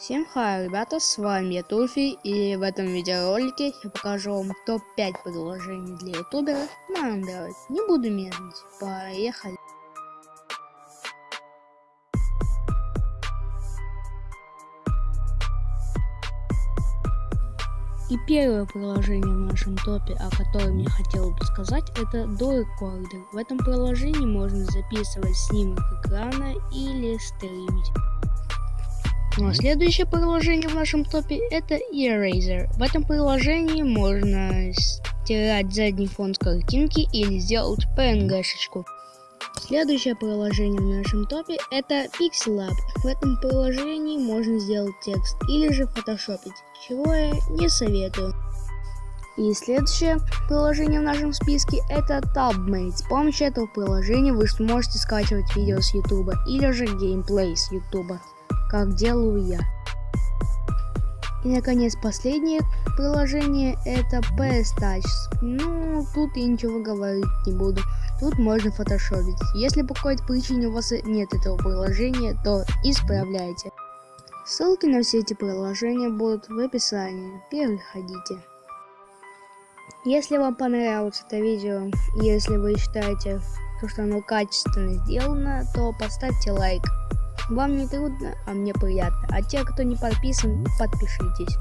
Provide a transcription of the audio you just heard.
Всем хай, ребята, с вами я Туфи, и в этом видеоролике я покажу вам топ-5 приложений для ютуберов на Android. Не буду медлить, поехали. И первое приложение в нашем топе, о котором я хотел бы сказать, это Do Recorder. В этом приложении можно записывать снимок экрана или стримить. Ну а следующее приложение в нашем топе это Eraser. В этом приложении можно стирать задний фон с картинки или сделать PNG-шечку. Следующее приложение в нашем топе это Pixelab. В этом приложении можно сделать текст или же фотошопить, чего я не советую. И следующее приложение в нашем списке это TabMate. С помощью этого приложения вы сможете скачивать видео с YouTube или же геймплей с YouTube, как делаю я. И наконец последнее приложение это PS Touch. Ну, тут я ничего говорить не буду. Тут можно фотошопить. Если по какой-то причине у вас нет этого приложения, то исправляйте. Ссылки на все эти приложения будут в описании. Переходите. Если вам понравилось это видео, если вы считаете, что оно качественно сделано, то поставьте лайк. Вам не трудно, а мне приятно. А те, кто не подписан, подпишитесь.